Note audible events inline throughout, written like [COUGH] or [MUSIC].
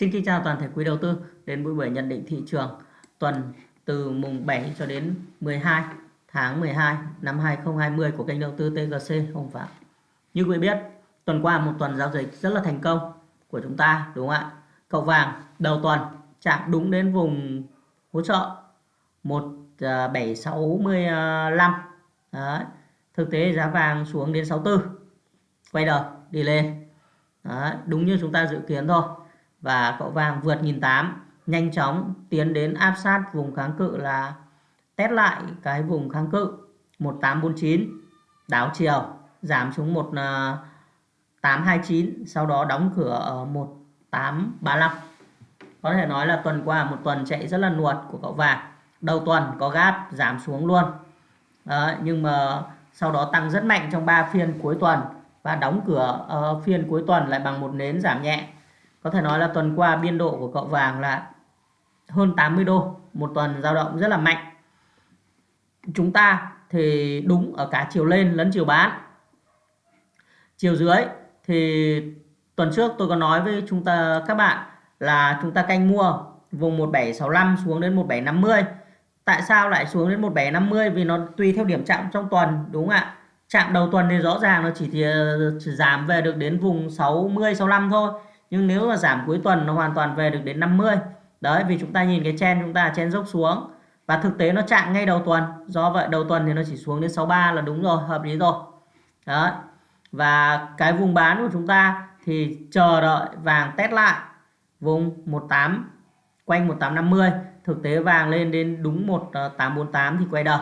Xin kính chào toàn thể quý đầu tư đến buổi buổi nhận định thị trường tuần từ mùng 7 cho đến 12 tháng 12 năm 2020 của kênh đầu tư TGC Hồng Phạm. Như quý biết, tuần qua một tuần giao dịch rất là thành công của chúng ta đúng không ạ? Cậu vàng đầu tuần chạm đúng đến vùng hỗ trợ 1765. À, à, Đấy. Thực tế giá vàng xuống đến 64. Quay đầu đi lên. Đấy. Đúng như chúng ta dự kiến thôi và cậu vàng vượt 1008 nhanh chóng tiến đến áp sát vùng kháng cự là test lại cái vùng kháng cự 1849 đảo chiều giảm xuống 1829 ờ, sau đó đóng cửa ở 1835 có thể nói là tuần qua một tuần chạy rất là nuột của cậu vàng. Đầu tuần có gáp giảm xuống luôn. Đó, nhưng mà sau đó tăng rất mạnh trong 3 phiên cuối tuần và đóng cửa uh, phiên cuối tuần lại bằng một nến giảm nhẹ có thể nói là tuần qua biên độ của cậu vàng là hơn 80 đô một tuần dao động rất là mạnh. Chúng ta thì đúng ở cả chiều lên lẫn chiều bán. Chiều dưới thì tuần trước tôi có nói với chúng ta các bạn là chúng ta canh mua vùng 1765 xuống đến 1750 tại sao lại xuống đến 1750 vì nó tùy theo điểm chạm trong tuần đúng không ạ? Chạm đầu tuần thì rõ ràng nó chỉ, thì, chỉ giảm về được đến vùng 60 65 thôi nhưng nếu mà giảm cuối tuần nó hoàn toàn về được đến 50 đấy, vì chúng ta nhìn cái chen chúng ta chen dốc xuống. Và thực tế nó chạm ngay đầu tuần, do vậy đầu tuần thì nó chỉ xuống đến 63 là đúng rồi, hợp lý rồi. Đó và cái vùng bán của chúng ta thì chờ đợi vàng test lại vùng 18 quanh 1850 thực tế vàng lên đến đúng 1848 thì quay đầu.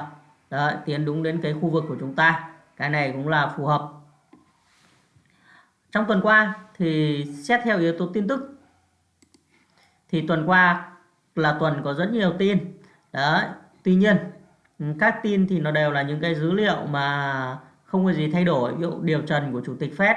Đấy, tiến đúng đến cái khu vực của chúng ta. Cái này cũng là phù hợp trong tuần qua thì xét theo yếu tố tin tức. Thì tuần qua là tuần có rất nhiều tin. Đấy tuy nhiên các tin thì nó đều là những cái dữ liệu mà không có gì thay đổi. Ví dụ điều trần của chủ tịch Fed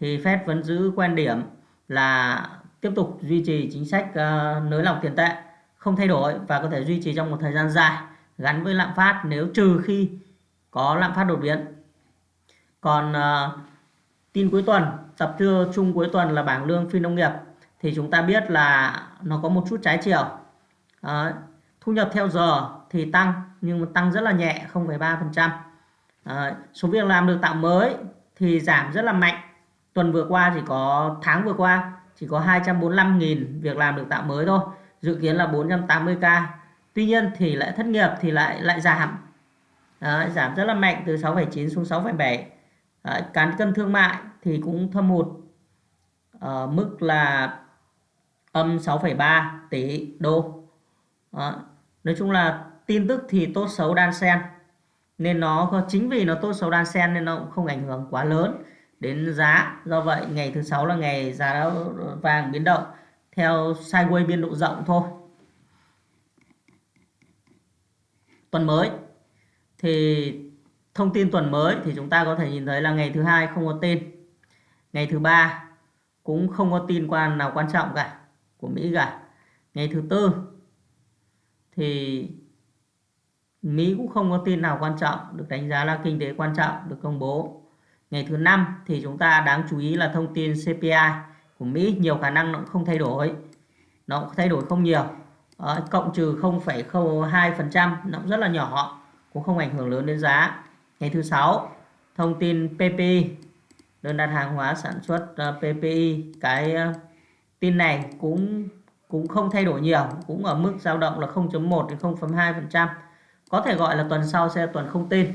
thì Fed vẫn giữ quan điểm là tiếp tục duy trì chính sách uh, nới lỏng tiền tệ không thay đổi và có thể duy trì trong một thời gian dài gắn với lạm phát nếu trừ khi có lạm phát đột biến. Còn uh, tin cuối tuần tập trung chung cuối tuần là bảng lương phi nông nghiệp. Thì chúng ta biết là nó có một chút trái chiều. À, thu nhập theo giờ thì tăng nhưng mà tăng rất là nhẹ 0,3% à, ờ, số việc làm được tạo mới thì giảm rất là mạnh. Tuần vừa qua chỉ có tháng vừa qua chỉ có 245.000 việc làm được tạo mới thôi. Dự kiến là 480k tuy nhiên thì lại thất nghiệp thì lại lại giảm. À, giảm rất là mạnh từ 6,9 xuống 6,7 cán cân thương mại thì cũng thâm hụt ở mức là âm 6,3 tỷ đô. Đó. nói chung là tin tức thì tốt xấu đan xen nên nó chính vì nó tốt xấu đan xen nên nó cũng không ảnh hưởng quá lớn đến giá. Do vậy ngày thứ sáu là ngày giá vàng biến động theo sideways biên độ rộng thôi. Tuần mới thì thông tin tuần mới thì chúng ta có thể nhìn thấy là ngày thứ hai không có tin ngày thứ ba cũng không có tin quan nào quan trọng cả của Mỹ cả. Ngày thứ tư thì Mỹ cũng không có tin nào quan trọng được đánh giá là kinh tế quan trọng được công bố. Ngày thứ năm thì chúng ta đáng chú ý là thông tin CPI của Mỹ nhiều khả năng nó cũng không thay đổi. Nó cũng thay đổi không nhiều. Đó, cộng trừ 0,02% nó cũng rất là nhỏ cũng không ảnh hưởng lớn đến giá. Ngày thứ sáu thông tin PPI đơn đặt hàng hóa sản xuất ờ, uh, PPI cái uh, tin này cũng cũng không thay đổi nhiều cũng ở mức dao động là 0.1 đến 0.2% có thể gọi là tuần sau sẽ là tuần không tin.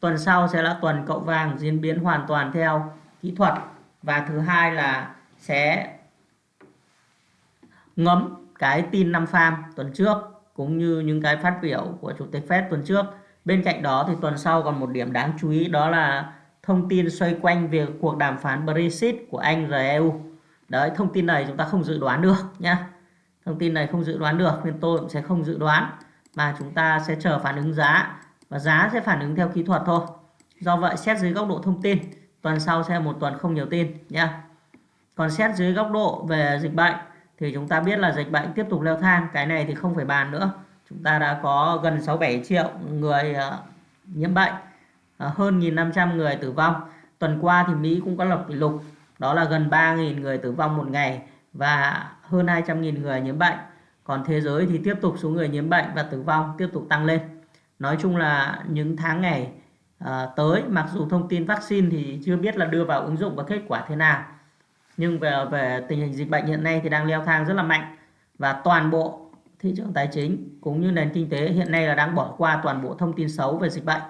Tuần sau sẽ là tuần cậu vàng diễn biến hoàn toàn theo kỹ thuật. Và thứ hai là sẽ ngấm cái tin năm farm tuần trước cũng như những cái phát biểu của chủ tịch Fed tuần trước. Bên cạnh đó thì tuần sau còn một điểm đáng chú ý đó là thông tin xoay quanh việc cuộc đàm phán Brexit của Anh và EU. Đấy, thông tin này chúng ta không dự đoán được nhá. Thông tin này không dự đoán được nên tôi cũng sẽ không dự đoán mà chúng ta sẽ chờ phản ứng giá và giá sẽ phản ứng theo kỹ thuật thôi. Do vậy xét dưới góc độ thông tin, tuần sau sẽ một tuần không nhiều tin nhá. Còn xét dưới góc độ về dịch bệnh thì chúng ta biết là dịch bệnh tiếp tục leo thang, cái này thì không phải bàn nữa chúng ta đã có gần 67 triệu người ờ, nhiễm bệnh Ờ, hơn 1.500 người tử vong tuần qua thì Mỹ cũng có lập kỷ lục đó là gần 3.000 người tử vong một ngày và hơn 200.000 người nhiễm bệnh. Còn thế giới thì tiếp tục số người nhiễm bệnh và tử vong tiếp tục tăng lên. Nói chung là những tháng ngày uh, tới mặc dù thông tin vaccine thì chưa biết là đưa vào ứng dụng và kết quả thế nào. Nhưng về về tình hình dịch bệnh hiện nay thì đang leo thang rất là mạnh và toàn bộ thị trường tài chính cũng như nền kinh tế hiện nay là đang bỏ qua toàn bộ thông tin xấu về dịch bệnh.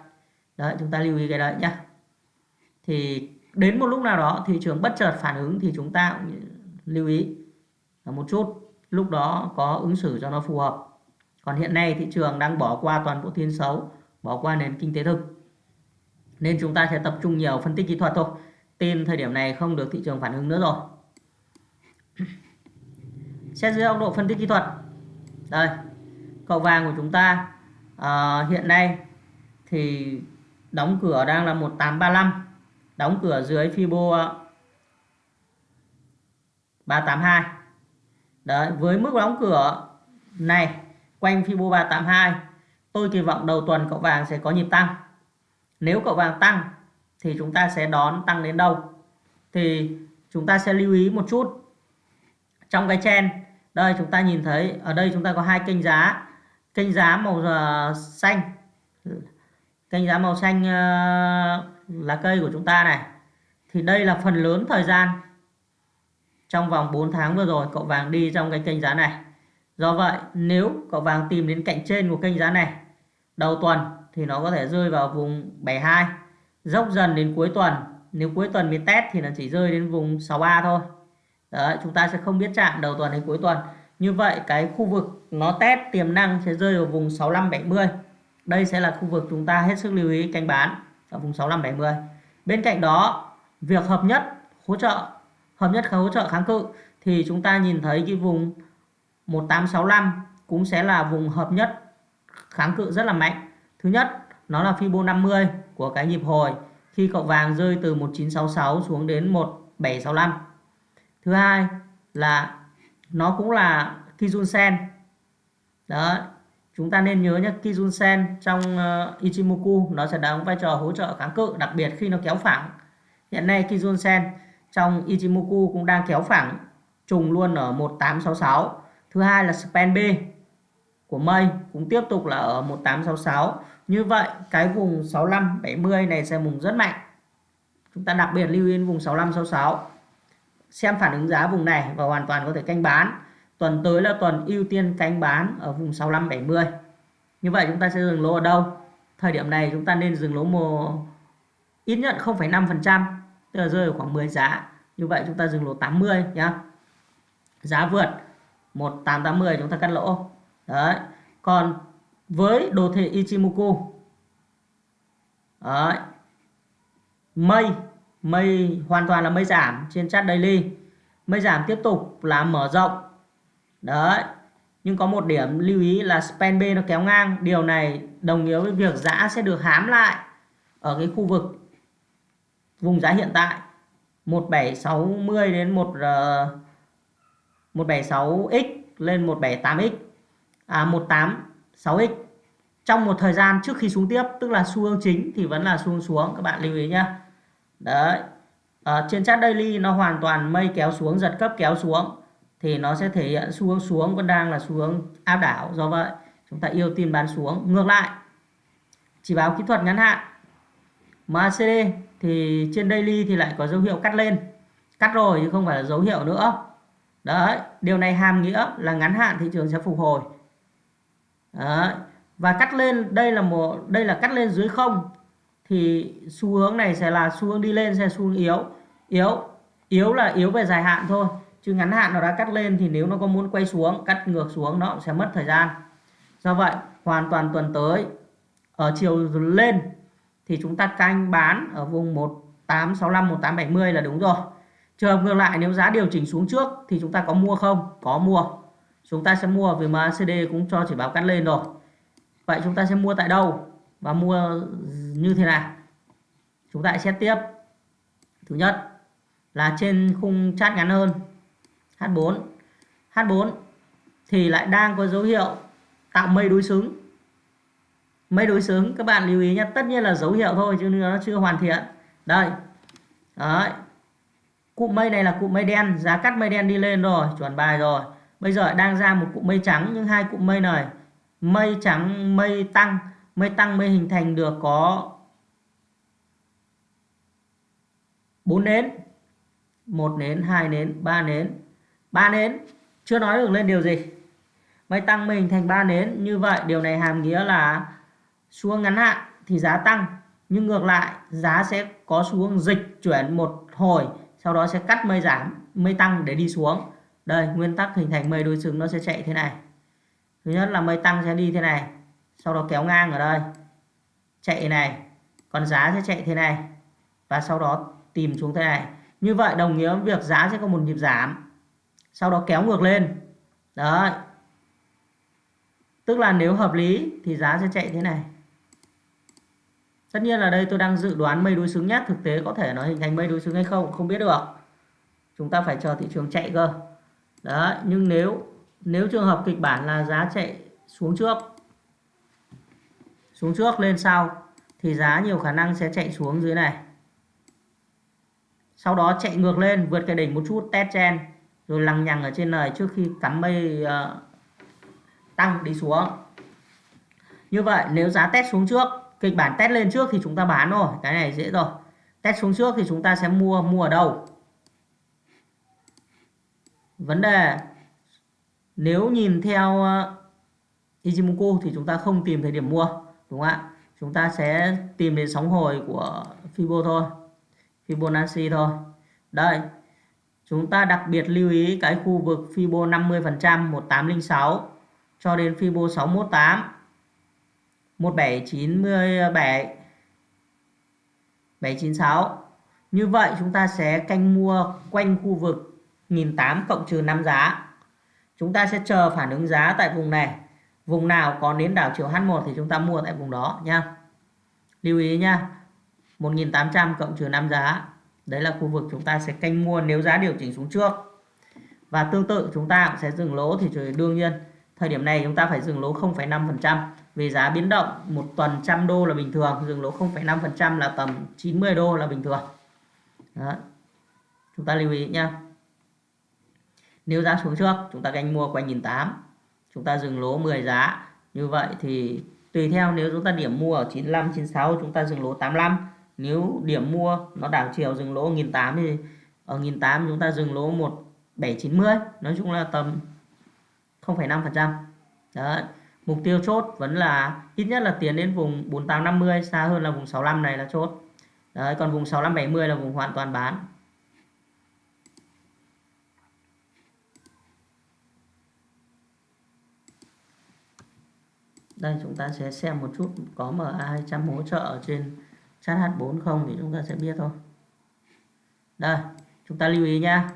Đấy, chúng ta lưu ý cái đấy nhá. Thì đến một lúc nào đó thị trường bất chợt phản ứng thì chúng ta cũng lưu ý. Một chút lúc đó có ứng xử cho nó phù hợp. Còn hiện nay thị trường đang bỏ qua toàn bộ tin xấu bỏ qua nền kinh tế thực. Nên chúng ta sẽ tập trung nhiều phân tích kỹ thuật thôi. Tin thời điểm này không được thị trường phản ứng nữa rồi. [CLEARS THROAT] Xét dưới góc độ phân tích kỹ thuật. Đây cầu vàng của chúng ta à, hiện nay thì đóng cửa đang là 1835 đóng cửa dưới Fibo ờ, 382 Đấy, với mức đóng cửa này quanh Fibo 382 tôi kỳ vọng đầu tuần cậu vàng sẽ có nhịp tăng. Nếu cậu vàng tăng thì chúng ta sẽ đón tăng đến đâu? Thì chúng ta sẽ lưu ý một chút. Trong cái chen đây chúng ta nhìn thấy ở đây chúng ta có hai kênh giá. Kênh giá màu ờ, xanh kênh giá màu xanh ờ, lá cây của chúng ta này. Thì đây là phần lớn thời gian trong vòng 4 tháng vừa rồi cậu vàng đi trong cái kênh giá này. Do vậy nếu cậu vàng tìm đến cạnh trên của kênh giá này đầu tuần thì nó có thể rơi vào vùng 72 dốc dần đến cuối tuần. Nếu cuối tuần mới test thì nó chỉ rơi đến vùng 63 thôi. Đấy, chúng ta sẽ không biết chạm đầu tuần đến cuối tuần. Như vậy cái khu vực nó test tiềm năng sẽ rơi vào vùng 65 70 đây sẽ là khu vực chúng ta hết sức lưu ý, canh bán ở vùng 65 70 bên cạnh đó, việc hợp nhất hỗ trợ, hợp nhất hỗ trợ kháng cự thì chúng ta nhìn thấy cái vùng 1865 cũng sẽ là vùng hợp nhất kháng cự rất là mạnh. Thứ nhất, nó là Fibo 50 của cái nhịp hồi khi cậu vàng rơi từ 1966 xuống đến 1765 thứ hai là nó cũng là Kijun Sen. Đó chúng ta nên nhớ nhé Kijun Sen trong uh, Ichimoku nó sẽ đóng vai trò hỗ trợ kháng cự đặc biệt khi nó kéo phẳng. Hiện nay Kijun Sen trong Ichimoku cũng đang kéo phẳng trùng luôn ở 1866 thứ hai là span B của mây cũng tiếp tục là ở 1866 như vậy cái vùng 65 70 này sẽ vùng rất mạnh. Chúng ta đặc biệt lưu ý vùng 65 66 xem phản ứng giá vùng này và hoàn toàn có thể canh bán tuần tới là tuần ưu tiên canh bán ở vùng 65 70 như vậy chúng ta sẽ dừng lỗ ở đâu? Thời điểm này chúng ta nên dừng lỗ mua ít nhất 0,5% tức là rơi ở khoảng 10 giá. Như vậy chúng ta dừng lỗ 80 nhá. Giá vượt 1880 chúng ta cắt lỗ. Đấy. Còn với đồ thị Ichimoku đấy. mây mây hoàn toàn là mây giảm trên chart daily. Mây giảm tiếp tục là mở rộng đấy. Nhưng có một điểm lưu ý là span B nó kéo ngang. Điều này đồng nghĩa với việc giá sẽ được hám lại ở cái khu vực vùng giá hiện tại. 1760 đến 1 uh, 176x lên 178x à 186x trong một thời gian trước khi xuống tiếp tức là xu hướng chính thì vẫn là xu hướng xuống. Các bạn lưu ý nhá. Đấy. Ở trên chart daily nó hoàn toàn mây kéo xuống giật cấp kéo xuống thì nó sẽ thể hiện xu hướng xuống vẫn đang là xu hướng áp đảo, do vậy chúng ta yêu tin bán xuống. Ngược lại, chỉ báo kỹ thuật ngắn hạn. MACD thì trên daily thì lại có dấu hiệu cắt lên. Cắt rồi chứ không phải là dấu hiệu nữa. Đấy, điều này hàm nghĩa là ngắn hạn thị trường sẽ phục hồi. Đấy. và cắt lên, đây là một, đây là cắt lên dưới không, thì xu hướng này sẽ là xu hướng đi lên, sẽ xu hướng yếu. Yếu yếu là yếu về dài hạn thôi chứ ngắn hạn nó đã cắt lên thì nếu nó có muốn quay xuống, cắt ngược xuống nó sẽ mất thời gian. Do vậy, hoàn toàn tuần tới, ở chiều lên thì chúng ta canh bán ở vùng 1865 1870 là đúng rồi. Trường hợp ngược lại, nếu giá điều chỉnh xuống trước thì chúng ta có mua không? Có mua. Chúng ta sẽ mua vì MACD cũng cho chỉ báo cắt lên rồi. Vậy chúng ta sẽ mua tại đâu? Và mua như thế nào? Chúng ta sẽ xét tiếp. Thứ nhất là trên khung chart ngắn hơn. H4 H4 thì lại đang có dấu hiệu tạo mây đối xứng. Mây đối xứng, các bạn lưu ý nhé tất nhiên là dấu hiệu thôi chứ nó chưa hoàn thiện. Đây, đấy. Cụm mây này là cụm mây đen, giá cắt mây đen đi lên rồi, chuẩn bài rồi. Bây giờ đang ra một cụm mây trắng, nhưng hai cụm mây này, mây trắng, mây tăng mây tăng, mây hình thành được có bốn nến, một nến, hai nến, ba nến ba nến. Chưa nói được lên điều gì. Mây tăng mình thành ba nến. Như vậy, điều này hàm nghĩa là xuống ngắn hạn thì giá tăng. Nhưng ngược lại, giá sẽ có xuống dịch chuyển một hồi, sau đó sẽ cắt mây giảm, mây tăng để đi xuống. Đây, nguyên tắc hình thành mây đối xứng nó sẽ chạy thế này. Thứ nhất là mây tăng sẽ đi thế này, sau đó kéo ngang ở đây, chạy này. Còn giá sẽ chạy thế này và sau đó tìm xuống thế này. Như vậy, đồng nghĩa việc giá sẽ có một nhịp giảm sau đó kéo ngược lên. Đấy. Tức là nếu hợp lý thì giá sẽ chạy thế này. Tất nhiên là đây tôi đang dự đoán mây đối xứng nhất thực tế có thể nó hình thành mây đối xứng hay không không biết được. Chúng ta phải chờ thị trường chạy cơ. Đó nhưng nếu nếu trường hợp kịch bản là giá chạy xuống trước xuống trước lên sau, thì giá nhiều khả năng sẽ chạy xuống dưới này. Sau đó chạy ngược lên, vượt cái đỉnh một chút, test chen rồi lằng nhằng ở trên này trước khi cắm mây uh, tăng đi xuống. Như vậy nếu giá test xuống trước kịch bản test lên trước thì chúng ta bán rồi cái này dễ rồi. Test xuống trước thì chúng ta sẽ mua mua ở đâu? Vấn đề nếu nhìn theo uh, Ichimoku thì chúng ta không tìm thời điểm mua đúng không ạ? Chúng ta sẽ tìm đến sóng hồi của Fibo thôi Fibonacci thôi. Đây chúng ta đặc biệt lưu ý cái khu vực Fibo 50% 1806 cho đến Fibo 618 1797 796 như vậy chúng ta sẽ canh mua quanh khu vực 1008 cộng trừ 5 giá. Chúng ta sẽ chờ phản ứng giá tại vùng này. Vùng nào có nến đảo chiều H1 thì chúng ta mua tại vùng đó nha. Lưu ý nha 1800 cộng trừ 5 giá đấy là khu vực chúng ta sẽ canh mua nếu giá điều chỉnh xuống trước. Và tương tự chúng ta cũng sẽ dừng lỗ thì đương nhiên thời điểm này chúng ta phải dừng lỗ 0,5% vì giá biến động một tuần trăm đô là bình thường dừng lỗ 0,5% là tầm 90 đô là bình thường. Đó. chúng ta lưu ý nhé nếu giá xuống trước chúng ta canh mua quanh 1.800 chúng ta dừng lỗ 10 giá. Như vậy thì tùy theo nếu chúng ta điểm mua ở 95 96 chúng ta dừng lỗ 85 nếu điểm mua nó đảo chiều dừng lỗ 1008 thì ờ, ở 1008 chúng ta dừng lỗ 1790 nói chung là tầm 0,5% đấy mục tiêu chốt vẫn là ít nhất là tiến đến vùng 4850 xa hơn là vùng 65 này là chốt. Đấy còn vùng 6570 là vùng hoàn toàn bán. Đây chúng ta sẽ xem một chút có MA200 hỗ trợ ở trên chat H4 không thì chúng ta sẽ biết thôi. Đây, chúng ta lưu ý nhá.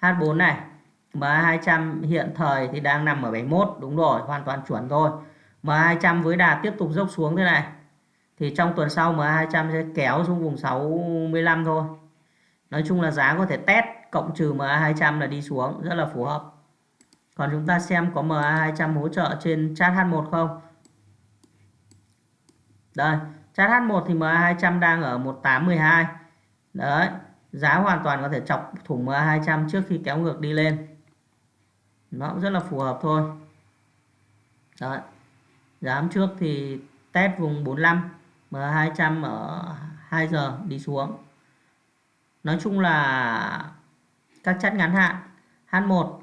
H4 này MA200 hiện thời thì đang nằm ở 71 đúng rồi, hoàn toàn chuẩn thôi MA200 với đà tiếp tục dốc xuống thế này. Thì trong tuần sau MA200 sẽ kéo xuống vùng 65 thôi. Nói chung là giá có thể test, cộng trừ MA200 là đi xuống, rất là phù hợp. Còn chúng ta xem có MA200 hỗ trợ trên chat H1 không. Đây chart H1 thì MA200 đang ở 1812 đấy giá hoàn toàn có thể chọc thủng MA200 trước khi kéo ngược đi lên. Nó cũng rất là phù hợp thôi. Đấy giá trước thì test vùng 45 MA200 ở 2 giờ đi xuống. Nói chung là các chất ngắn hạn H1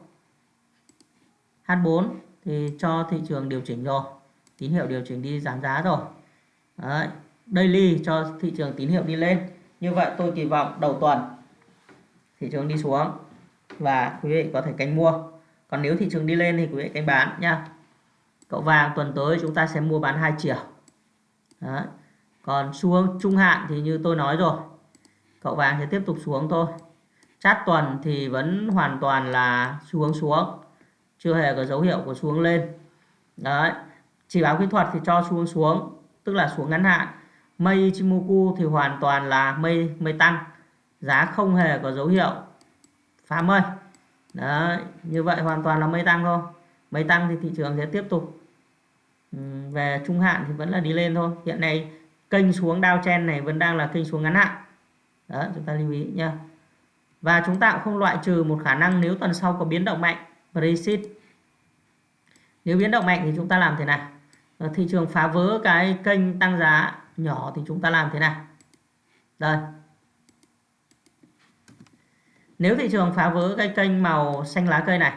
H4 thì cho thị trường điều chỉnh rồi. Tín hiệu điều chỉnh đi giảm giá rồi. Đấy, daily cho thị trường tín hiệu đi lên. Như vậy tôi kỳ vọng đầu tuần thị trường đi xuống và quý vị có thể canh mua. Còn nếu thị trường đi lên thì quý vị canh bán nha. Cậu vàng tuần tới chúng ta sẽ mua bán hai chiều. Đấy. còn xuống trung hạn thì như tôi nói rồi, cậu vàng sẽ tiếp tục xuống thôi. Chát tuần thì vẫn hoàn toàn là xuống xuống, chưa hề có dấu hiệu của xuống lên. Đấy. Chỉ báo kỹ thuật thì cho xuống xuống, tức là xuống ngắn hạn mây Ichimoku thì hoàn toàn là mây mây tăng. Giá không hề có dấu hiệu. Phá mây Đấy, như vậy hoàn toàn là mây tăng thôi. Mây tăng thì thị trường sẽ tiếp tục ừ, về trung hạn thì vẫn là đi lên thôi. Hiện nay kênh xuống downtrend này vẫn đang là kênh xuống ngắn hạn. Đó chúng ta lưu ý nhá. Và chúng ta cũng không loại trừ một khả năng nếu tuần sau có biến động mạnh Brexit. Nếu biến động mạnh thì chúng ta làm thế nào? Ờ, thị trường phá vỡ cái kênh tăng giá nhỏ thì chúng ta làm thế này đây nếu thị trường phá vỡ cái kênh màu xanh lá cây này,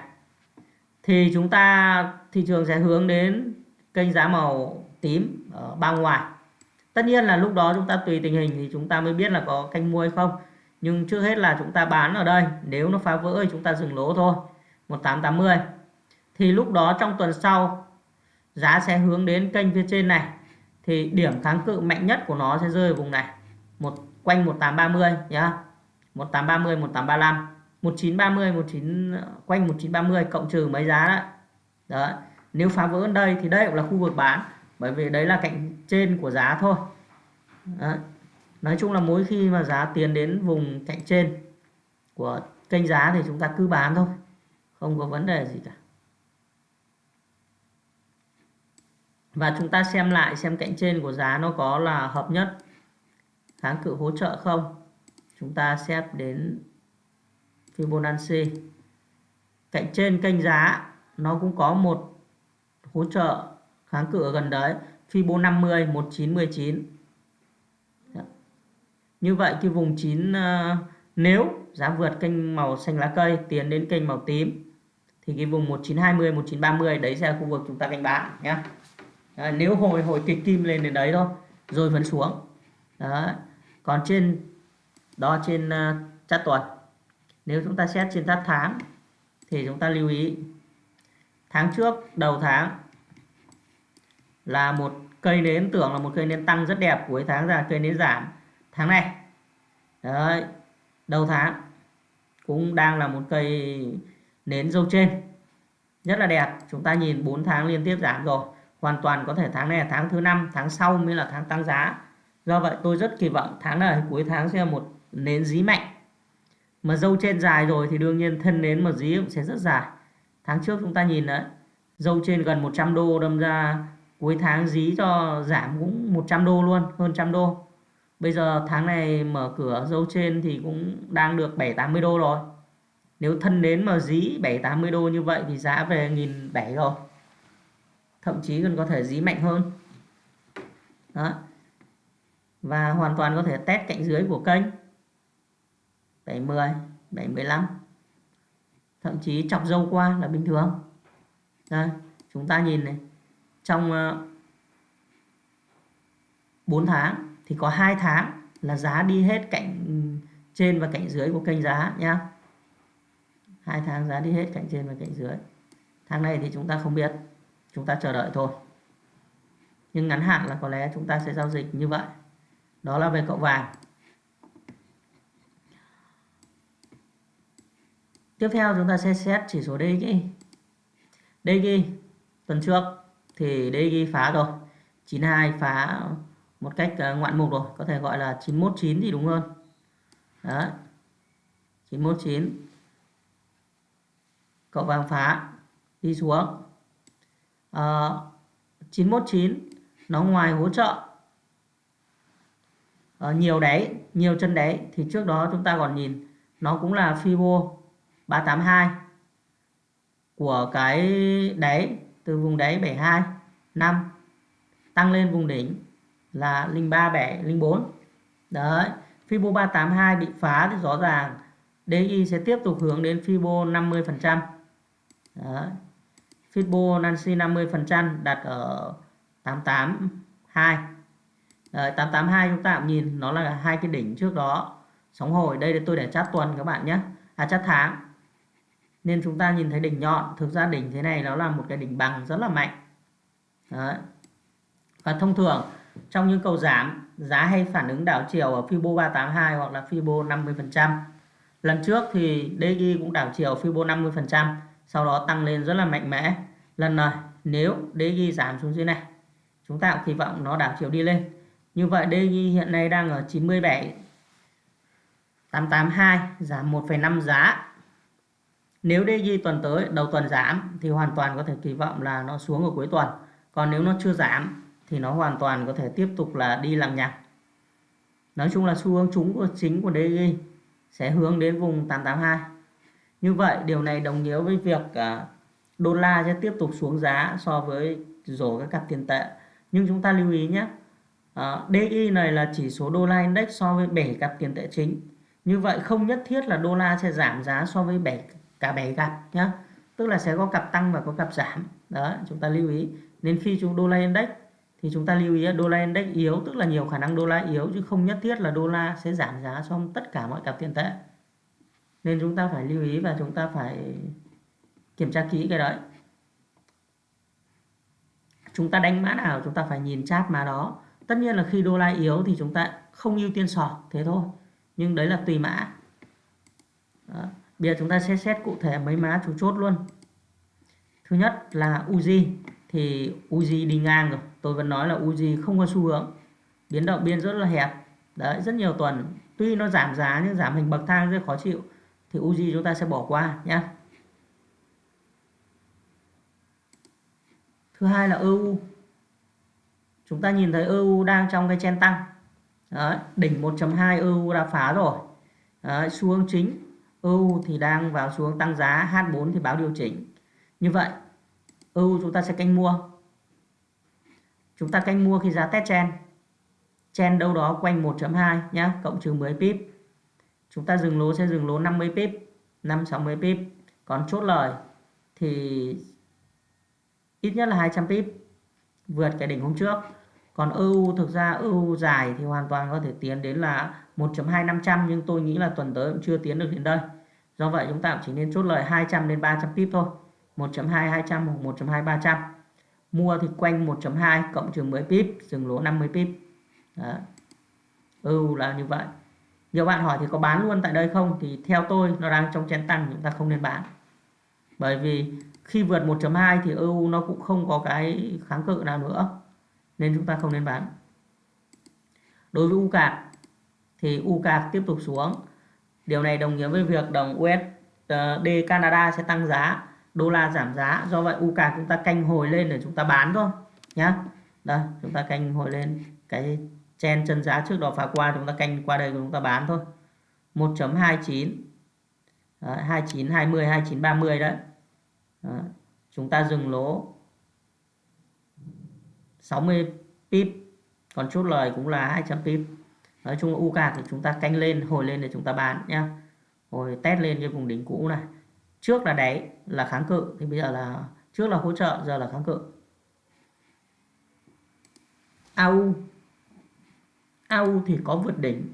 thì chúng ta, thị trường sẽ hướng đến kênh giá màu tím ở bao ngoài. Tất nhiên là lúc đó chúng ta tùy tình hình thì chúng ta mới biết là có canh mua hay không. Nhưng trước hết là chúng ta bán ở đây. Nếu nó phá vỡ thì chúng ta dừng lỗ thôi. 1880 thì lúc đó trong tuần sau, giá sẽ hướng đến kênh phía trên này thì điểm kháng cự mạnh nhất của nó sẽ rơi ở vùng này. Một, quanh 1830 nhá. 1830 1835 1930 19 quanh 1930 cộng trừ mấy giá đó đó nếu phá vỡ ở đây thì đây cũng là khu vực bán, bởi vì đấy là cạnh trên của giá thôi. Đó. nói chung là mỗi khi mà giá tiến đến vùng cạnh trên của kênh giá thì chúng ta cứ bán thôi, không có vấn đề gì cả. Và chúng ta xem lại xem cạnh trên của giá nó có là hợp nhất. Kháng cự hỗ trợ không? Chúng ta xét đến Fibonacci. Cạnh trên kênh giá, nó cũng có một hỗ trợ kháng cự ở gần đấy. Fibo 50 1919 như vậy cái vùng 9 ờ, nếu giá vượt kênh màu xanh lá cây, tiến đến kênh màu tím, thì cái vùng 1920 1930 đấy sẽ là khu vực chúng ta canh bán nhé à, nếu hồi hồi kịch kim lên đến đấy thôi rồi vẫn xuống. Đó còn trên đó trên à, uh, chart tuần. Nếu chúng ta xét trên chart tháng thì chúng ta lưu ý tháng trước đầu tháng là một cây nến tưởng là một cây nến tăng rất đẹp cuối tháng ra cây nến giảm. Tháng này đấy đầu tháng cũng đang là một cây nến dâu trên rất là đẹp. Chúng ta nhìn 4 tháng liên tiếp giảm rồi hoàn toàn có thể tháng này là tháng thứ năm, tháng sau mới là tháng tăng giá. Do vậy tôi rất kỳ vọng tháng này, cuối tháng sẽ là một nến dí mạnh. Mà dâu trên dài rồi thì đương nhiên thân nến mà dí cũng sẽ rất dài. Tháng trước chúng ta nhìn đấy, dâu trên gần 100 đô đâm ra cuối tháng dí cho giảm cũng 100 đô luôn, hơn trăm đô. Bây giờ tháng này mở cửa dâu trên thì cũng đang được 7 80 đô rồi. Nếu thân nến mà dí 7 80 đô như vậy thì giá về nghìn bảy rồi thậm chí còn có thể dí mạnh hơn. Đó. Và hoàn toàn có thể test cạnh dưới của kênh. 70 75, thậm chí chọc dâu qua là bình thường. Đây chúng ta nhìn này. Trong ờ, 4 tháng thì có 2 tháng là giá đi hết cạnh trên và cạnh dưới của kênh giá nhá. Hai tháng giá đi hết cạnh trên và cạnh dưới. Tháng này thì chúng ta không biết chúng ta chờ đợi thôi. Nhưng ngắn hạn là có lẽ chúng ta sẽ giao dịch như vậy. Đó là về cậu vàng. Tiếp theo chúng ta sẽ xét chỉ số DXY DXY tuần trước thì DXY phá rồi. 92 phá một cách ờ, ngoạn mục rồi, có thể gọi là 919 thì đúng hơn. Đó 919 cậu vàng phá, đi xuống. Ờ, à, 919 nó ngoài hỗ trợ. Uh, nhiều đáy nhiều chân đáy thì trước đó chúng ta còn nhìn nó cũng là Fibo 382 của cái đáy từ vùng đáy 72 5 tăng lên vùng đỉnh là 03 7 04 đấy Fibo 382 bị phá thì rõ ràng DI sẽ tiếp tục hướng đến Fibo 50% Đấy. Fibonacci 50% đặt ở 882 Đấy, 882 chúng ta cũng nhìn nó là hai cái đỉnh trước đó. Sóng hồi đây là tôi để chát tuần các bạn nhé. À chát tháng. Nên chúng ta nhìn thấy đỉnh nhọn thực ra đỉnh thế này nó là một cái đỉnh bằng rất là mạnh. Đấy. và thông thường trong những cầu giảm giá hay phản ứng đảo chiều ở Fibo 382 hoặc là Fibo 50% lần trước thì DXY cũng đảo chiều Fibo 50% sau đó tăng lên rất là mạnh mẽ. Lần này nếu DG giảm xuống dưới này chúng ta cũng kỳ vọng nó đảo chiều đi lên. Như vậy DG hiện nay đang ở 97 882 giảm 1,5 giá. Nếu DG tuần tới đầu tuần giảm thì hoàn toàn có thể kỳ vọng là nó xuống ở cuối tuần. Còn nếu nó chưa giảm thì nó hoàn toàn có thể tiếp tục là đi làm nhặt nói chung là xu hướng chúng của chính của DG sẽ hướng đến vùng 882 như vậy điều này đồng nghĩa với việc à, đô la sẽ tiếp tục xuống giá so với rổ các cặp tiền tệ. Nhưng chúng ta lưu ý nhé à, DI này là chỉ số đô la index so với 7 cặp tiền tệ chính. Như vậy không nhất thiết là đô la sẽ giảm giá so với 7 cả 7 cặp nhé tức là sẽ có cặp tăng và có cặp giảm. Đó chúng ta lưu ý. Nên khi chúng đô la index thì chúng ta lưu ý đô la index yếu tức là nhiều khả năng đô la yếu chứ không nhất thiết là đô la sẽ giảm giá so với tất cả mọi cặp tiền tệ nên chúng ta phải lưu ý và chúng ta phải kiểm tra kỹ cái đấy. Chúng ta đánh mã nào chúng ta phải nhìn chát mã đó. Tất nhiên là khi đô la yếu thì chúng ta không ưu tiên sọt, thế thôi. Nhưng đấy là tùy mã. Đó. bây giờ chúng ta sẽ xét cụ thể mấy mã chủ chốt luôn. Thứ nhất là Uzi thì Uzi đi ngang rồi. Tôi vẫn nói là Uzi không có xu hướng. Biến động biên rất là hẹp. Đấy, rất nhiều tuần. Tuy nó giảm giá nhưng giảm hình bậc thang rất khó chịu thì Uzi chúng ta sẽ bỏ qua nhé thứ hai là EU chúng ta nhìn thấy EU đang trong cái chen tăng. Đấy, đỉnh 1.2 EU đã phá rồi. Đấy, xu hướng chính EU thì đang vào xu hướng tăng giá H4 thì báo điều chỉnh. Như vậy EU chúng ta sẽ canh mua. Chúng ta canh mua khi giá test chen. Chen đâu đó quanh 1.2 nhé cộng trừ 10 pip chúng ta dừng lỗ sẽ dừng lỗ 50 pip 5 60 pip. Còn chốt lời thì ít nhất là 200 pip vượt cái đỉnh hôm trước. Còn EU thực ra EU dài thì hoàn toàn có thể tiến đến là 1.2500 nhưng tôi nghĩ là tuần tới cũng chưa tiến được đến đây. Do vậy chúng ta chỉ nên chốt lời 200 đến 300 pip thôi. 1.2 200 hoặc 1.2 300 mua thì quanh 1.2 cộng trừ 10 pip, dừng lỗ 50 pip. Đó. EU là như vậy nhiều bạn hỏi thì có bán luôn tại đây không? Thì theo tôi, nó đang trong chén tăng, chúng ta không nên bán. Bởi vì khi vượt 1.2 thì EU nó cũng không có cái kháng cự nào nữa, nên chúng ta không nên bán. Đối với u cạc thì u cạc tiếp tục xuống. Điều này đồng nghĩa với việc đồng USD ờ, Canada sẽ tăng giá, đô la giảm giá. Do vậy u cạc chúng ta canh hồi lên để chúng ta bán thôi, nhá. Đây, chúng ta canh hồi lên cái chen chân giá trước đó phá qua chúng ta canh qua đây chúng ta bán thôi. 1.29 đấy, 29 20 29 30 đấy. Đó. chúng ta dừng lỗ 60 pip còn chốt lời cũng là 200 pip. Nói chung là UK thì chúng ta canh lên hồi lên để chúng ta bán nhá. Hồi test lên cái vùng đỉnh cũ này. Trước là đáy là kháng cự thì bây giờ là trước là hỗ trợ giờ là kháng cự. AU AU thì có vượt đỉnh.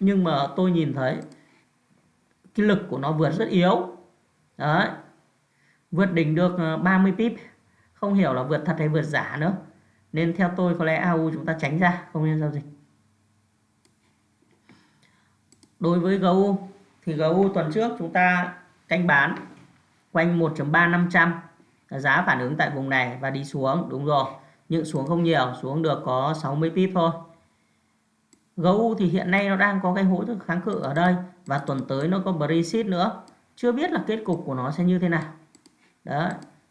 Nhưng mà tôi nhìn thấy cái lực của nó vượt rất yếu. Đấy. Vượt đỉnh được ờ, 30 pip. Không hiểu là vượt thật hay vượt giả nữa. Nên theo tôi có lẽ AU chúng ta tránh ra, không nên giao dịch. Đối với GU thì GU tuần trước chúng ta canh bán quanh 1.3500 giá phản ứng tại vùng này và đi xuống, đúng rồi. Nhưng xuống không nhiều, xuống được có 60 pip thôi. GU thì hiện nay nó đang có cái hỗ trợ kháng cự ở đây và tuần tới nó có Brexit nữa. Chưa biết là kết cục của nó sẽ như thế nào. Đó,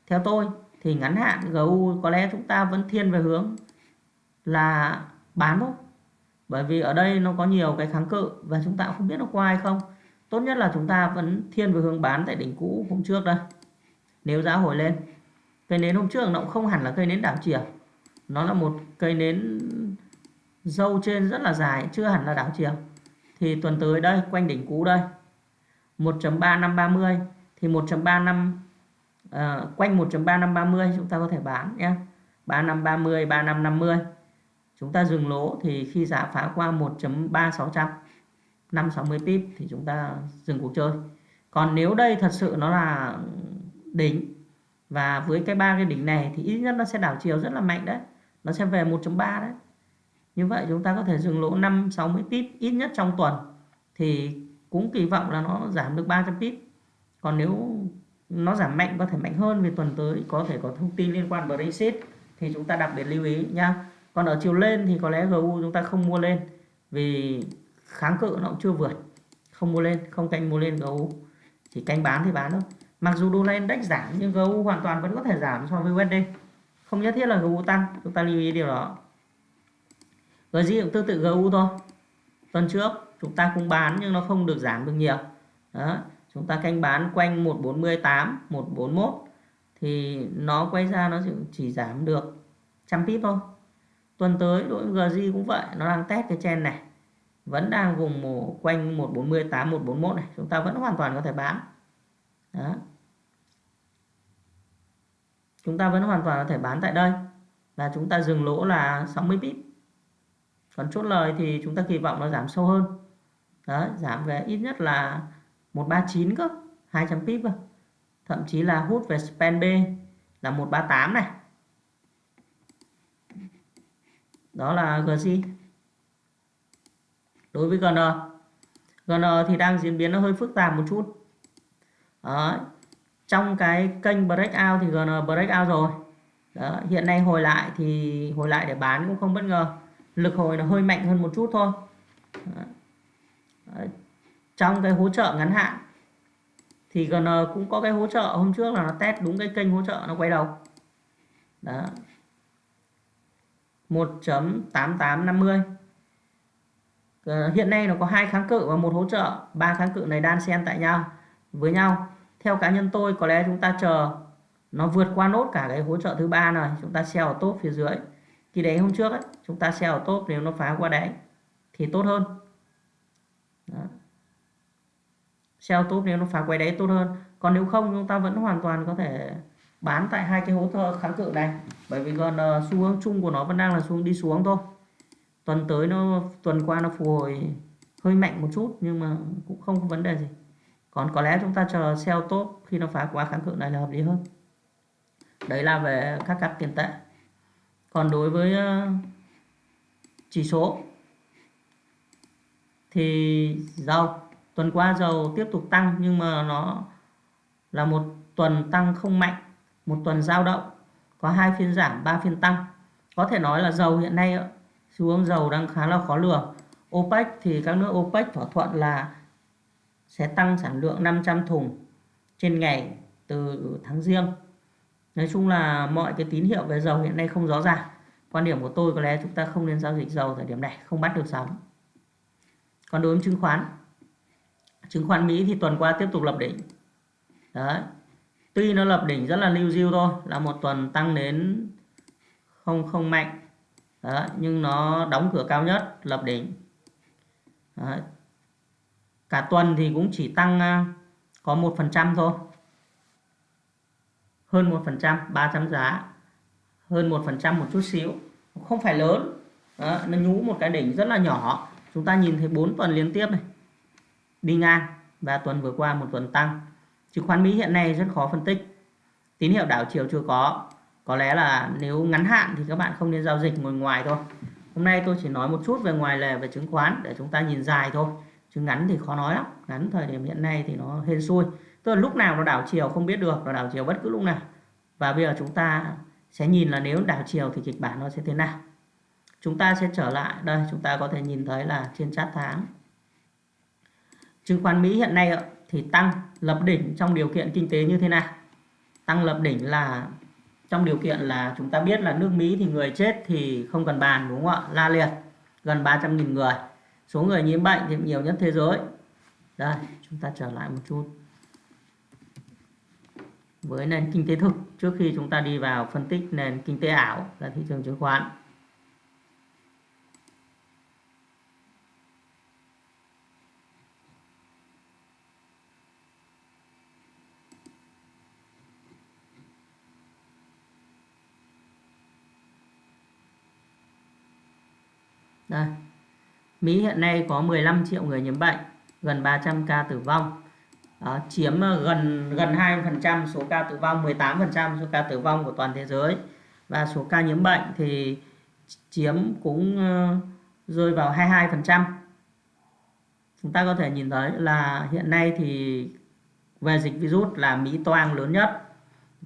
theo tôi thì ngắn hạn GU có lẽ chúng ta vẫn thiên về hướng là bán thôi. Bởi vì ở đây nó có nhiều cái kháng cự và chúng ta không biết nó qua hay không. Tốt nhất là chúng ta vẫn thiên về hướng bán tại đỉnh cũ hôm trước đây. Nếu giá hồi lên, cây nến hôm trước nó cũng không hẳn là cây nến đảo chiều nó là một cây nến dâu trên rất là dài chưa hẳn là đảo chiều. Thì tuần tới đây quanh đỉnh cũ đây. 1.3530 thì 1.35 uh, ờ, quanh 1.3530 chúng ta có thể bán nhé. 3530 3550 chúng ta dừng lỗ thì khi giá phá qua 1.3600 560 pip thì chúng ta dừng cuộc chơi. Còn nếu đây thật sự nó là đỉnh và với cái ba cái đỉnh này thì ít nhất nó sẽ đảo chiều rất là mạnh đấy. Nó sẽ về 1.3 đấy như vậy chúng ta có thể dừng lỗ 5 60 pip ít nhất trong tuần. Thì cũng kỳ vọng là nó giảm được 300 pip. Còn nếu nó giảm mạnh, có thể mạnh hơn vì tuần tới có thể có thông tin liên quan Brexit, thì chúng ta đặc biệt lưu ý nha còn ở chiều lên thì có lẽ GU chúng ta không mua lên, vì kháng cự nó cũng chưa vượt. Không mua lên, không canh mua lên GU chỉ canh bán thì bán thôi. Mặc dù đô la index giảm, nhưng GU hoàn toàn vẫn có thể giảm so với USD không nhất thiết là GU tăng, chúng ta lưu ý điều đó. GJ cũng tương tự GU thôi. Tuần trước chúng ta cũng bán nhưng nó không được giảm được nhiều. Đó chúng ta canh bán quanh 148 141 thì nó quay ra nó chỉ giảm được trăm pip thôi. Tuần tới đội GZ cũng vậy nó đang test cái chen này. Vẫn đang vùng một, quanh 148 141 này. Chúng ta vẫn hoàn toàn có thể bán. Đó. Chúng ta vẫn hoàn toàn có thể bán tại đây. Và chúng ta dừng lỗ là 60 pip còn chốt lời thì chúng ta kỳ vọng nó giảm sâu hơn. Đó, giảm về ít nhất là 139 cơ 200 pip cơ. Thậm chí là hút về span B là 138 này. Đó là GC đối với GN GN thì đang diễn biến nó hơi phức tạp một chút. Đó. trong cái kênh breakout thì GN breakout rồi. Đó. hiện nay hồi lại thì hồi lại để bán cũng không bất ngờ lực hồi nó hơi mạnh hơn một chút thôi. Trong cái hỗ trợ ngắn hạn, thì GN ờ, cũng có cái hỗ trợ hôm trước là nó test đúng cái kênh hỗ trợ nó quay đầu. Đó. 1.8850 ờ, hiện nay nó có hai kháng cự và một hỗ trợ, ba kháng cự này đan xen tại nhau, với nhau. Theo cá nhân tôi, có lẽ chúng ta chờ nó vượt qua nốt cả cái hỗ trợ thứ ba này, chúng ta sell ở top phía dưới thì đấy hôm trước ấy, chúng ta sell ở top nếu nó phá qua đáy thì tốt hơn. Đó. sell top nếu nó phá quay đáy tốt hơn. Còn nếu không chúng ta vẫn hoàn toàn có thể bán tại hai cái hỗ trợ kháng cự này. Bởi vì còn uh, ờ, xu hướng chung của nó vẫn đang là xuống đi xuống thôi. Tuần tới nó tuần qua nó phục hồi hơi mạnh một chút nhưng mà cũng không có vấn đề gì. Còn có lẽ chúng ta chờ sell tốt khi nó phá quá kháng cự này là hợp lý hơn. Đấy là về các cặp tiền tệ còn đối với ờ, chỉ số thì dầu tuần qua dầu tiếp tục tăng nhưng mà nó là một tuần tăng không mạnh, một tuần giao động, có hai phiên giảm, ba phiên tăng. Có thể nói là dầu hiện nay, xu hướng dầu đang khá là khó lường. OPEC thì các nước OPEC thỏa thuận là sẽ tăng sản lượng 500 thùng trên ngày từ tháng riêng nói chung là mọi cái tín hiệu về dầu hiện nay không rõ ràng. Quan điểm của tôi có lẽ chúng ta không nên giao dịch dầu thời điểm này không bắt được sóng. Còn đối với chứng khoán chứng khoán Mỹ thì tuần qua tiếp tục lập đỉnh. Đấy. Tuy nó lập đỉnh rất là lưu diêu thôi là một tuần tăng đến không không mạnh. Đó, nhưng nó đóng cửa cao nhất lập đỉnh. Đó. cả tuần thì cũng chỉ tăng à, có một phần trăm thôi hơn một phần trăm ba trăm giá hơn một phần trăm một chút xíu. Không phải lớn. Đó, nó nhú một cái đỉnh rất là nhỏ. Chúng ta nhìn thấy 4 tuần liên tiếp này. Đi ngang và tuần vừa qua một tuần tăng. Chứng khoán Mỹ hiện nay rất khó phân tích. Tín hiệu đảo chiều chưa có. Có lẽ là nếu ngắn hạn thì các bạn không nên giao dịch ngồi ngoài thôi. Hôm nay tôi chỉ nói một chút về ngoài lề về chứng khoán để chúng ta nhìn dài thôi. Chứ ngắn thì khó nói lắm. Ngắn thời điểm hiện nay thì nó hên xui tức là lúc nào nó đảo chiều không biết được, nó đảo chiều bất cứ lúc nào. Và bây giờ chúng ta sẽ nhìn là nếu đảo chiều thì kịch bản nó sẽ thế nào. Chúng ta sẽ trở lại, đây, chúng ta có thể nhìn thấy là trên chart tháng. Chứng khoán Mỹ hiện nay thì tăng lập đỉnh trong điều kiện kinh tế như thế nào? Tăng lập đỉnh là trong điều kiện là chúng ta biết là nước Mỹ thì người chết thì không cần bàn, đúng không ạ? La liệt, gần 300.000 người. Số người nhiễm bệnh thì nhiều nhất thế giới. Đây, chúng ta trở lại một chút với nền kinh tế thực trước khi chúng ta đi vào phân tích nền kinh tế ảo là thị trường chứng khoán Đây. Mỹ hiện nay có 15 triệu người nhiễm bệnh, gần 300 ca tử vong. Đó, chiếm ờ, gần gần 20% số ca tử vong, 18% số ca tử vong của toàn thế giới. Và số ca nhiễm bệnh thì chiếm cũng ờ, rơi vào 22%. Chúng ta có thể nhìn thấy là hiện nay thì về dịch virus là Mỹ toang lớn nhất.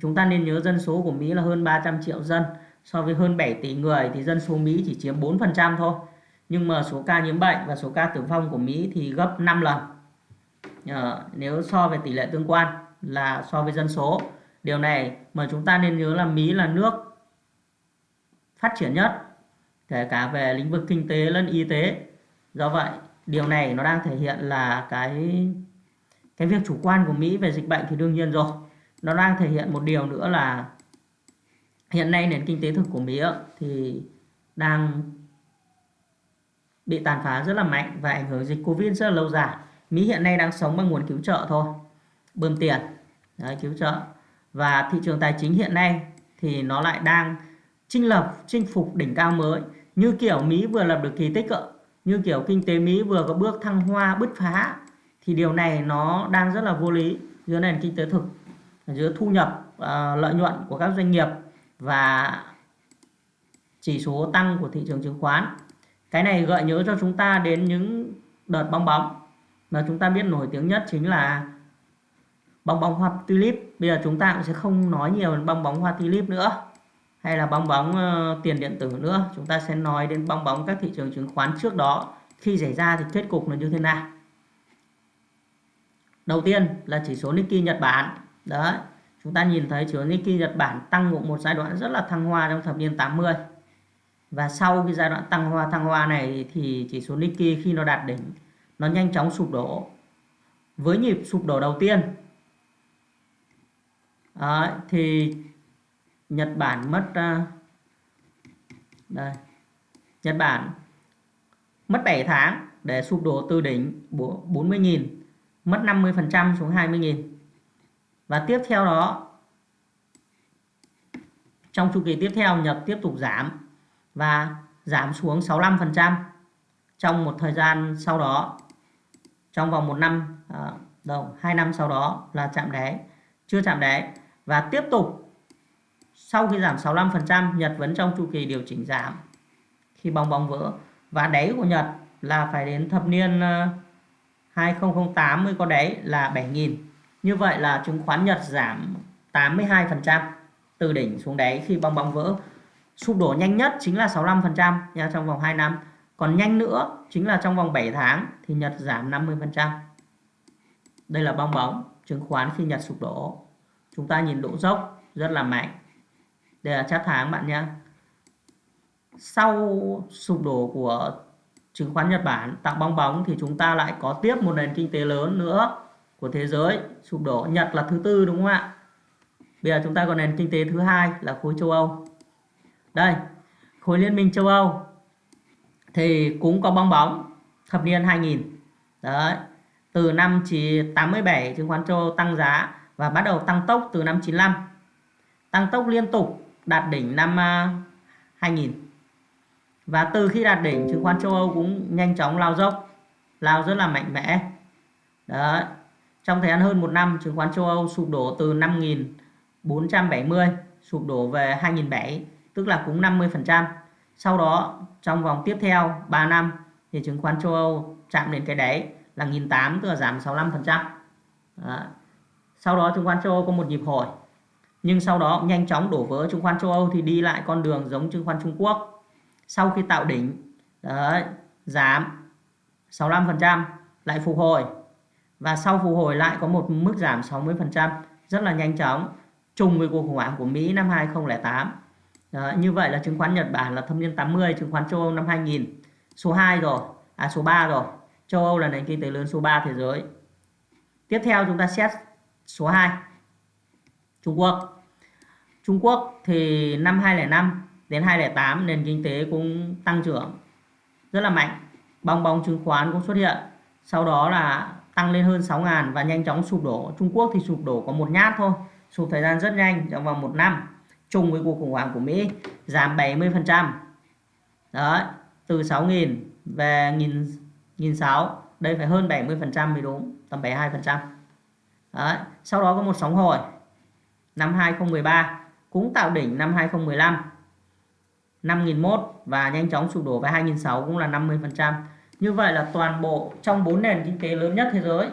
Chúng ta nên nhớ dân số của Mỹ là hơn 300 triệu dân. So với hơn 7 tỷ người thì dân số Mỹ chỉ chiếm 4% thôi nhưng mà số ca nhiễm bệnh và số ca tử vong của Mỹ thì gấp 5 lần Ờ, nếu so về tỷ lệ tương quan là so với dân số. Điều này mà chúng ta nên nhớ là Mỹ là nước phát triển nhất, kể cả về lĩnh vực kinh tế lẫn y tế. Do vậy, điều này nó đang thể hiện là cái cái việc chủ quan của Mỹ về dịch bệnh thì đương nhiên rồi. Nó đang thể hiện một điều nữa là hiện nay nền kinh tế thực của Mỹ thì đang bị tàn phá rất là mạnh và ảnh hưởng dịch Covid rất là lâu dài. Mỹ hiện nay đang sống bằng nguồn cứu trợ thôi, bơm tiền, đấy, cứu trợ. Và thị trường tài chính hiện nay thì nó lại đang chinh lập, chinh phục đỉnh cao mới. Như kiểu Mỹ vừa lập được kỳ tích ạ, như kiểu kinh tế Mỹ vừa có bước thăng hoa, bứt phá. Thì điều này nó đang rất là vô lý giữa nền kinh tế thực, giữa thu nhập, uh, lợi nhuận của các doanh nghiệp và chỉ số tăng của thị trường chứng khoán cái này gợi nhớ cho chúng ta đến những đợt bong bóng mà chúng ta biết nổi tiếng nhất chính là bong bóng hoa tulip. Bây giờ chúng ta cũng sẽ không nói nhiều đến bong bóng hoa tulip nữa hay là bong bóng uh, tiền điện tử nữa. Chúng ta sẽ nói đến bong bóng các thị trường chứng khoán trước đó. Khi xảy ra thì kết cục là như thế nào? Đầu tiên là chỉ số Nikkei Nhật Bản. Đấy chúng ta nhìn thấy chỉ số Nikkei Nhật Bản tăng một, một giai đoạn rất là thăng hoa trong thập niên 80 và sau cái giai đoạn tăng hoa thăng hoa này thì chỉ số Nikkei khi nó đạt đỉnh nó nhanh chóng sụp đổ. Với nhịp sụp đổ đầu tiên. Đấy, thì Nhật Bản mất uh, đây. Nhật Bản mất 7 tháng để sụp đổ từ đỉnh 40.000 mất 50% xuống 20.000 và tiếp theo đó trong chu kỳ tiếp theo Nhật tiếp tục giảm và giảm xuống 65% trong một thời gian sau đó trong vòng một năm à, đâu hai năm sau đó là chạm đáy chưa chạm đáy. Và tiếp tục sau khi giảm 65% Nhật vẫn trong chu kỳ điều chỉnh giảm khi bong bóng vỡ. Và đáy của Nhật là phải đến thập niên à, 2008 mới có đáy là 7.000 như vậy là chứng khoán Nhật giảm 82% từ đỉnh xuống đáy khi bong bóng vỡ. Sụp đổ nhanh nhất chính là 65% nha trong vòng 2 năm còn nhanh nữa chính là trong vòng 7 tháng thì Nhật giảm 50% đây là bong bóng chứng khoán khi Nhật sụp đổ. Chúng ta nhìn độ dốc rất là mạnh. Đây là chart tháng bạn nhé. Sau sụp đổ của chứng khoán Nhật Bản tạo bong bóng thì chúng ta lại có tiếp một nền kinh tế lớn nữa của thế giới sụp đổ. Nhật là thứ tư đúng không ạ? Bây giờ chúng ta còn nền kinh tế thứ hai là khối châu Âu. Đây, khối liên minh châu Âu thì cũng có bong bóng, thập niên 2000 đấy, từ năm chỉ 87 chứng khoán châu Âu tăng giá và bắt đầu tăng tốc từ năm 95 tăng tốc liên tục đạt đỉnh năm à, 2000 và từ khi đạt đỉnh, chứng khoán châu Âu cũng nhanh chóng lao dốc, lao rất là mạnh mẽ. Đấy, trong thời gian hơn một năm, chứng khoán châu Âu sụp đổ từ 5.470 sụp đổ về 2007 tức là cũng 50%. Sau đó trong vòng tiếp theo 3 năm thì chứng khoán châu Âu chạm đến cái đáy là 1.800 tức là giảm 65%. Đó. Sau đó chứng khoán châu Âu có một nhịp hồi. Nhưng sau đó nhanh chóng đổ vỡ chứng khoán châu Âu thì đi lại con đường giống chứng khoán Trung Quốc. Sau khi tạo đỉnh đó, giảm 65% lại phục hồi và sau phục hồi lại có một mức giảm 60% rất là nhanh chóng trùng với cuộc khủng hoảng của Mỹ năm 2008 đó, như vậy là chứng khoán Nhật Bản là thâm niên 80, chứng khoán châu Âu năm 2000. Số 2 rồi, à số 3 rồi. Châu Âu là nền kinh tế lớn số 3 thế giới. Tiếp theo chúng ta xét số 2. Trung Quốc. Trung Quốc thì năm 2005 đến 2008 nền kinh tế cũng tăng trưởng rất là mạnh. Bong bóng chứng khoán cũng xuất hiện. Sau đó là tăng lên hơn 6.000 và nhanh chóng sụp đổ. Trung Quốc thì sụp đổ có một nhát thôi. Sụp thời gian rất nhanh trong vòng một năm chung với cuộc khủng hoảng của Mỹ giảm 70%. Đó, từ 6.000 về 1.600, đây phải hơn 70% mới đúng, tầm 72%. Đó, sau đó có một sóng hồi năm 2013 cũng tạo đỉnh năm 2015 5.001 và nhanh chóng sụp đổ về 2.600 cũng là 50%. Như vậy là toàn bộ trong 4 nền kinh tế lớn nhất thế giới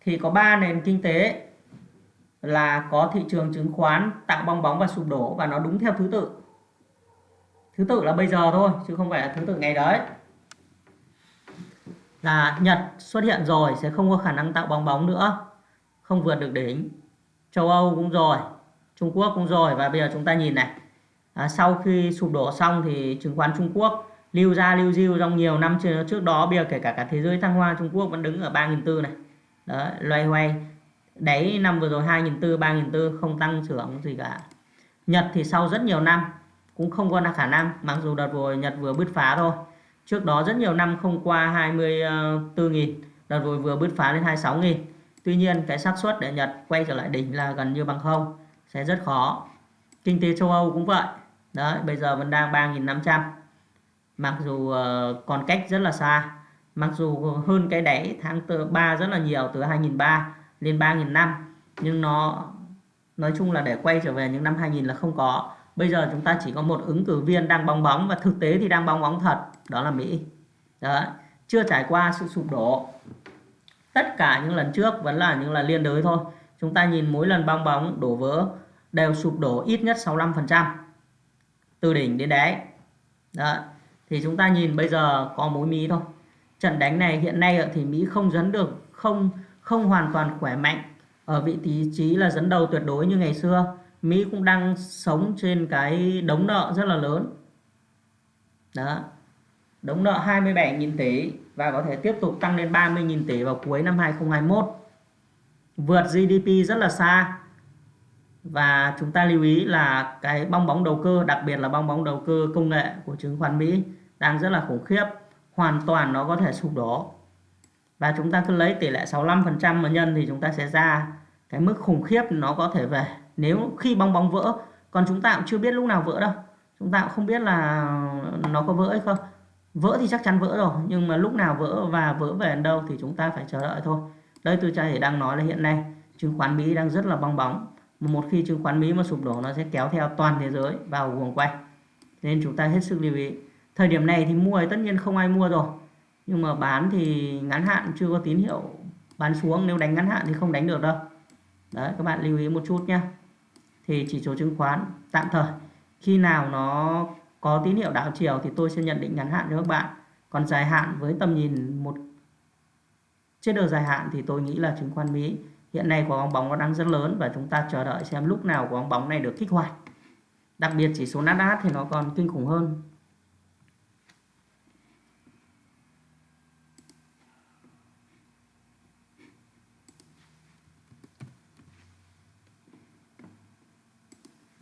thì có 3 nền kinh tế là có thị trường chứng khoán tạo bong bóng và sụp đổ và nó đúng theo thứ tự. Thứ tự là bây giờ thôi chứ không phải là thứ tự ngày đấy. Là Nhật xuất hiện rồi sẽ không có khả năng tạo bong bóng nữa. Không vượt được đỉnh. Châu Âu cũng rồi Trung Quốc cũng rồi và bây giờ chúng ta nhìn này. À, sau khi sụp đổ xong thì chứng khoán Trung Quốc lưu ra lưu diêu trong nhiều năm trước đó bây giờ kể cả cả thế giới thăng hoa Trung Quốc vẫn đứng ở 3.400 này. Đó loay hoay đáy năm vừa rồi 2.400 3.400 không tăng trưởng gì cả. Nhật thì sau rất nhiều năm, cũng không có khả năng, mặc dù đợt vừa Nhật vừa bứt phá thôi. Trước đó rất nhiều năm không qua 24.000 đợt vừa vừa bứt phá lên 26.000 tuy nhiên, cái xác suất để Nhật quay trở lại đỉnh là gần như bằng không, sẽ rất khó. Kinh tế châu Âu cũng vậy. Đấy, bây giờ vẫn đang 3.500 mặc dù ờ, còn cách rất là xa, mặc dù hơn cái đáy tháng 3 rất là nhiều từ 2003 lên 3.500 nhưng nó, nói chung là để quay trở về những năm 2000 là không có. Bây giờ chúng ta chỉ có một ứng cử viên đang bong bóng và thực tế thì đang bong bóng thật, đó là Mỹ. Đó chưa trải qua sự sụp đổ. Tất cả những lần trước vẫn là những lần liên đới thôi. Chúng ta nhìn mỗi lần bong bóng, đổ vỡ đều sụp đổ ít nhất 65% từ đỉnh đến đáy. Đó thì chúng ta nhìn bây giờ có mối Mỹ thôi. Trận đánh này hiện nay thì Mỹ không dẫn được, không không hoàn toàn khỏe mạnh, ở vị trí là dẫn đầu tuyệt đối như ngày xưa. Mỹ cũng đang sống trên cái đống nợ rất là lớn. Đó. Đống nợ 27.000 tỷ và có thể tiếp tục tăng lên 30.000 tỷ vào cuối năm 2021 vượt GDP rất là xa. Và chúng ta lưu ý là cái bong bóng đầu cơ, đặc biệt là bong bóng đầu cơ công nghệ của chứng khoán Mỹ, đang rất là khủng khiếp. Hoàn toàn nó có thể sụp đổ và chúng ta cứ lấy tỷ lệ 65% mà nhân thì chúng ta sẽ ra cái mức khủng khiếp nó có thể về. Nếu khi bong bóng vỡ, còn chúng ta cũng chưa biết lúc nào vỡ đâu. Chúng ta cũng không biết là nó có vỡ hay không. Vỡ thì chắc chắn vỡ rồi, nhưng mà lúc nào vỡ và vỡ về đâu thì chúng ta phải chờ đợi thôi. Đây tôi chỉ đang nói là hiện nay, chứng khoán Mỹ đang rất là bong bóng. Một khi chứng khoán Mỹ mà sụp đổ, nó sẽ kéo theo toàn thế giới vào guồng quay. Nên chúng ta hết sức lưu ý. Thời điểm này thì mua thì tất nhiên không ai mua rồi nhưng mà bán thì ngắn hạn, chưa có tín hiệu bán xuống. Nếu đánh ngắn hạn thì không đánh được đâu. Đấy, các bạn lưu ý một chút nhé thì chỉ số chứng khoán tạm thời. Khi nào nó có tín hiệu đảo chiều thì tôi sẽ nhận định ngắn hạn cho các bạn. Còn dài hạn với tầm nhìn một, trên đường dài hạn thì tôi nghĩ là chứng khoán Mỹ hiện nay có bóng bóng nó đang rất lớn và chúng ta chờ đợi xem lúc nào có bóng bóng này được kích hoạt. Đặc biệt chỉ số Nasdaq thì nó còn kinh khủng hơn.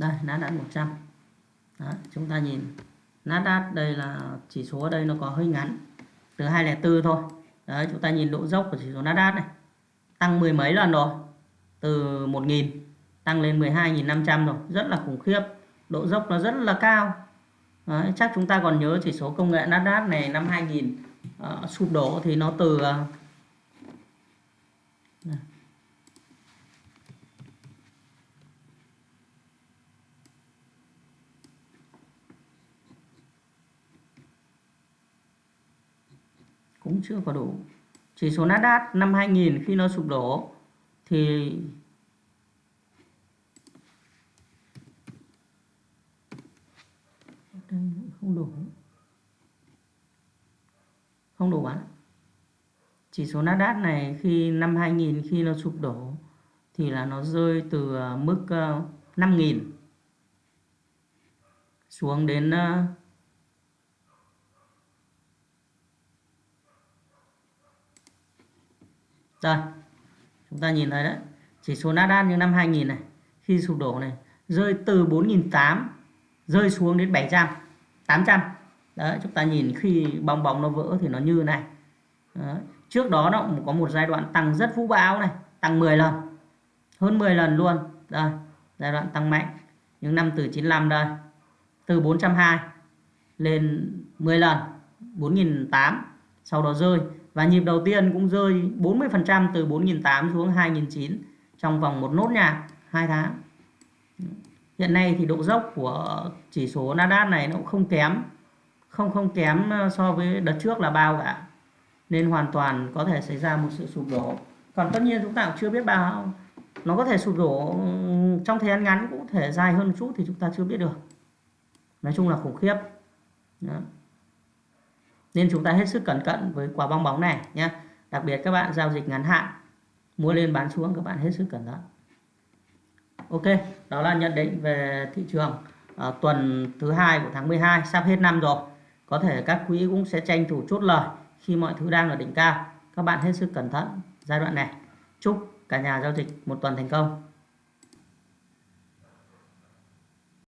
Đây Nasdaq 100 Đó, chúng ta nhìn. Nasdaq đây là chỉ số ở đây nó có hơi ngắn. Từ 204 thôi. Đấy chúng ta nhìn độ dốc của chỉ số Nasdaq này. Tăng mười mấy lần rồi. Từ 1.000 tăng lên 12.500 rồi. Rất là khủng khiếp. Độ dốc nó rất là cao. Đấy, chắc chúng ta còn nhớ chỉ số công nghệ Nasdaq này năm 2000 uh, ờ, sụp đổ thì nó từ uh, cũng chưa có đủ. Chỉ số Nasdaq năm 2000 khi nó sụp đổ thì đây không đủ. Không đủ bán chỉ số Nasdaq này khi năm 2000 khi nó sụp đổ thì là nó rơi từ ờ, mức ờ, 5.000 xuống đến ờ, Rồi, chúng ta nhìn thấy đấy. Chỉ số Nasdaq như năm 2000 này, khi sụp đổ này, rơi từ 4.800 rơi xuống đến 700, 800. Đấy, chúng ta nhìn khi bong bóng nó vỡ thì nó như này. Đấy. Trước đó nó cũng có một giai đoạn tăng rất vũ bão này, tăng 10 lần. Hơn 10 lần luôn. Đây, giai đoạn tăng mạnh. Những năm từ 95 đây. Từ 420 lên 10 lần, 4.800 sau đó rơi và nhịp đầu tiên cũng rơi 40% từ 4.800 xuống 2.900 trong vòng một nốt nhạc 2 tháng. Hiện nay thì độ dốc của chỉ số Nasdaq này nó cũng không kém, không không kém ờ, so với đợt trước là bao cả. Nên hoàn toàn có thể xảy ra một sự sụp đổ. Còn tất nhiên chúng ta cũng chưa biết bao. Nó có thể sụp đổ trong thời gian ngắn cũng thể dài hơn một chút thì chúng ta chưa biết được. Nói chung là khủng khiếp. Đó nên chúng ta hết sức cẩn cẩn với quả bong bóng này nhé đặc biệt các bạn giao dịch ngắn hạn mua lên bán xuống các bạn hết sức cẩn thận. Ok đó là nhận định về thị trường à, tuần thứ hai của tháng 12 sắp hết năm rồi. Có thể các quỹ cũng sẽ tranh thủ chốt lời khi mọi thứ đang ở đỉnh cao. Các bạn hết sức cẩn thận giai đoạn này. Chúc cả nhà giao dịch một tuần thành công.